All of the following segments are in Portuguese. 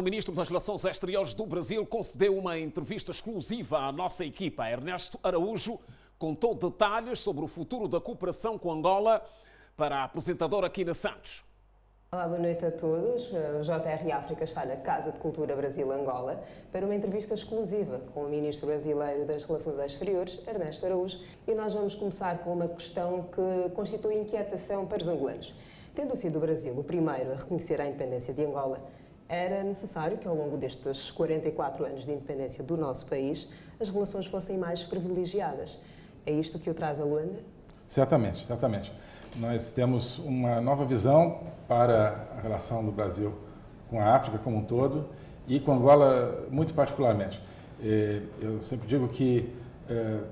O ministro das Relações Exteriores do Brasil concedeu uma entrevista exclusiva à nossa equipa. Ernesto Araújo contou detalhes sobre o futuro da cooperação com Angola para a apresentadora Quina Santos. Olá, boa noite a todos. O JR África está na Casa de Cultura Brasil-Angola para uma entrevista exclusiva com o Ministro Brasileiro das Relações Exteriores, Ernesto Araújo, e nós vamos começar com uma questão que constitui inquietação para os angolanos. Tendo sido o Brasil o primeiro a reconhecer a independência de Angola, era necessário que ao longo destes 44 anos de independência do nosso país as relações fossem mais privilegiadas. É isto que o traz a Luanda? Certamente, certamente. Nós temos uma nova visão para a relação do Brasil com a África como um todo e com Angola muito particularmente. Eu sempre digo que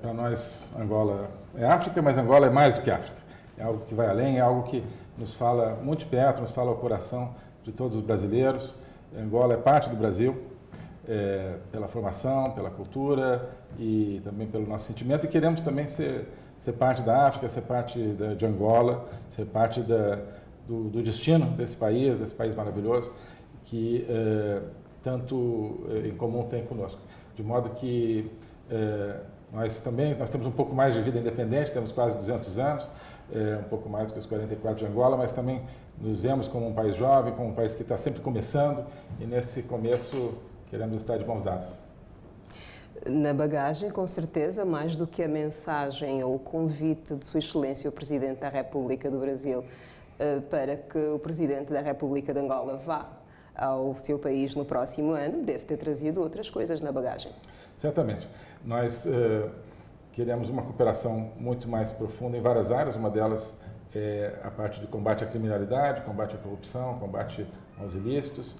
para nós Angola é África, mas Angola é mais do que África. É algo que vai além, é algo que nos fala muito perto, nos fala ao coração de todos os brasileiros. Angola é parte do Brasil, é, pela formação, pela cultura e também pelo nosso sentimento. E queremos também ser, ser parte da África, ser parte da, de Angola, ser parte da, do, do, destino desse país, desse país maravilhoso, que é, tanto é, em comum tem conosco. De modo que é, nós também nós temos um pouco mais de vida independente, temos quase 200 anos, é, um pouco mais que os 44 de Angola, mas também nos vemos como um país jovem, como um país que está sempre começando e nesse começo queremos estar de mãos dadas. Na bagagem, com certeza, mais do que a mensagem ou o convite de Sua Excelência, o Presidente da República do Brasil, eh, para que o Presidente da República de Angola vá ao seu país no próximo ano, deve ter trazido outras coisas na bagagem. Certamente. Nós uh, queremos uma cooperação muito mais profunda em várias áreas, uma delas é a parte de combate à criminalidade, combate à corrupção, combate aos ilícitos.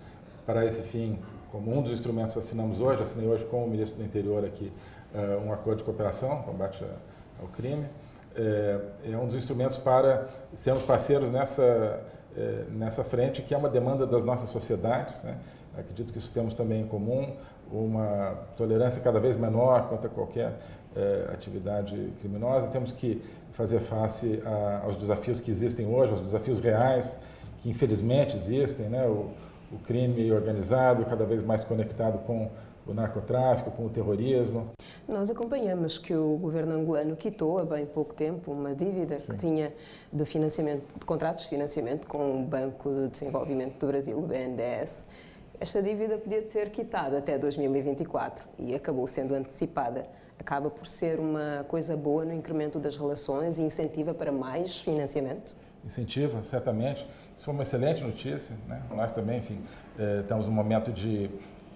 Para esse fim, como um dos instrumentos assinamos hoje, assinei hoje com o ministro do Interior aqui uh, um acordo de cooperação, combate ao crime. É, é, um dos instrumentos para sermos parceiros nessa, é, nessa frente, que é uma demanda das nossas sociedades. Né? Acredito que isso temos também em comum, uma tolerância cada vez menor quanto a qualquer é, atividade criminosa. Temos que fazer face a, aos desafios que existem hoje, aos desafios reais, que infelizmente existem, né? o, o crime organizado cada vez mais conectado com o narcotráfico, com o terrorismo. Nós acompanhamos que o governo angolano quitou há bem pouco tempo uma dívida Sim. que tinha de financiamento, de contratos de financiamento com o Banco de Desenvolvimento do Brasil, o BNDES. Esta dívida podia ser quitada até 2024 e acabou sendo antecipada. Acaba por ser uma coisa boa no incremento das relações e incentiva para mais financiamento? Incentiva, certamente. Isso foi uma excelente notícia. Né? Nós também, enfim, eh, estamos num momento de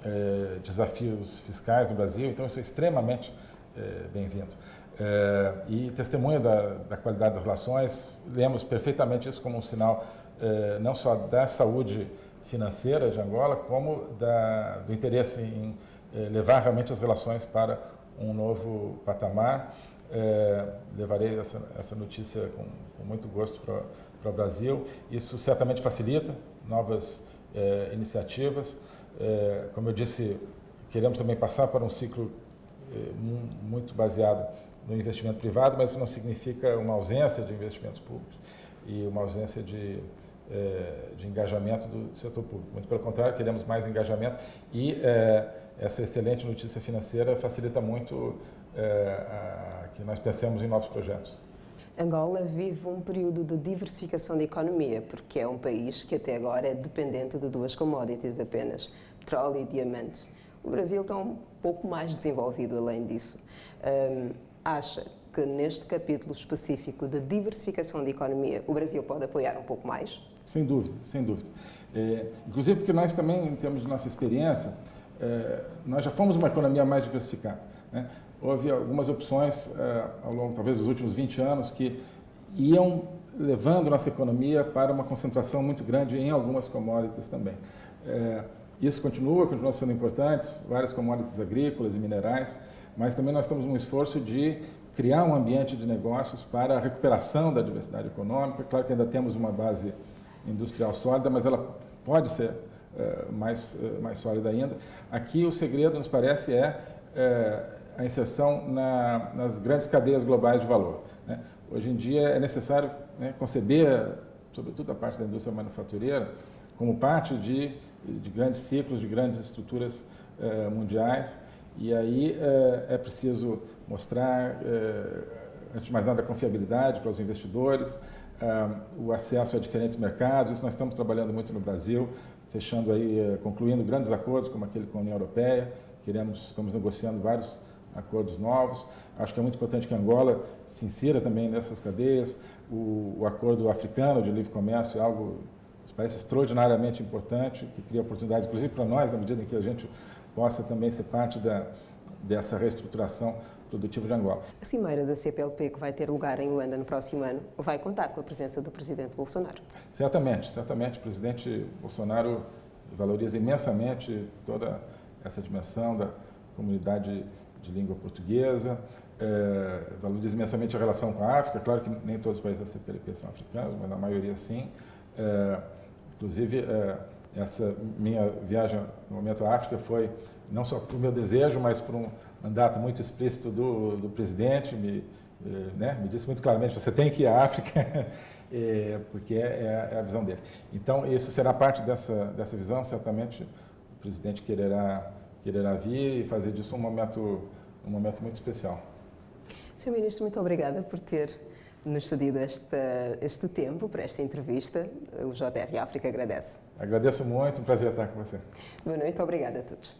eh, desafios fiscais no Brasil, então isso é extremamente eh, bem-vindo. Eh, e testemunha da, da, qualidade das relações, lemos perfeitamente isso como um sinal eh, não só da saúde financeira de Angola, como da, do interesse em eh, levar realmente as relações para um novo patamar. É, levarei essa, essa notícia com, com muito gosto para o Brasil. Isso certamente facilita novas é, iniciativas. É, como eu disse, queremos também passar para um ciclo muito baseado no investimento privado, mas isso não significa uma ausência de investimentos públicos e uma ausência de, de engajamento do setor público. Muito pelo contrário, queremos mais engajamento e essa excelente notícia financeira facilita muito a, que nós pensemos em novos projetos. Angola vive um período de diversificação da economia, porque é um país que até agora é dependente de duas commodities apenas, petróleo e diamantes. O Brasil está um pouco mais desenvolvido além disso. Um, acha que neste capítulo específico de diversificação da economia, o Brasil pode apoiar um pouco mais? Sem dúvida, sem dúvida. É, inclusive porque nós também, em termos de nossa experiência, é, nós já fomos uma economia mais diversificada. Né? houve algumas opções uh, ao longo, talvez, dos últimos 20 anos que iam levando nossa economia para uma concentração muito grande em algumas commodities também. Uh, isso continua, continua sendo importante, várias commodities agrícolas e minerais, mas também nós estamos num esforço de criar um ambiente de negócios para a recuperação da diversidade econômica. Claro que ainda temos uma base industrial sólida, mas ela pode ser uh, mais, mais sólida ainda. Aqui o segredo, nos parece, é a inserção na, nas grandes cadeias globais de valor. Né? Hoje em dia é necessário né, conceber, sobretudo a parte da indústria manufatureira, como parte de de grandes ciclos, de grandes estruturas mundiais. E aí é preciso mostrar, antes de mais nada, a confiabilidade para os investidores, o acesso a diferentes mercados. Isso nós estamos trabalhando muito no Brasil, fechando aí, concluindo grandes acordos, como aquele com a União Europeia. Queremos, estamos negociando vários acordos novos. Acho que é muito importante que Angola se insira também nessas cadeias. O, o acordo africano de livre comércio é algo que parece extraordinariamente importante, que cria oportunidades, inclusive para nós, na medida em que a gente possa também ser parte da, dessa reestruturação produtiva de Angola. A cimeira da CPLP, que vai ter lugar em Luanda no próximo ano, vai contar com a presença do Presidente Bolsonaro? Certamente, certamente. O Presidente Bolsonaro valoriza imensamente toda essa dimensão da comunidade de língua portuguesa, é, valoriza imensamente a relação com a África. Claro que nem todos os países da CPLP são africanos, mas a maioria sim. É, inclusive, é, essa minha viagem no momento à África foi não só por meu desejo, mas por um mandato muito explícito do, do presidente, me, né, me disse muito claramente, você tem que ir à África, porque é, é, a visão dele. Então, isso será parte dessa, dessa visão, certamente o presidente quererá quererá vir e fazer disso um momento, um momento muito especial. Sr. Ministro, muito obrigada por ter nos cedido este, este tempo para esta entrevista. O JR África agradece. Agradeço muito, um prazer estar com você. Boa noite, obrigada a todos.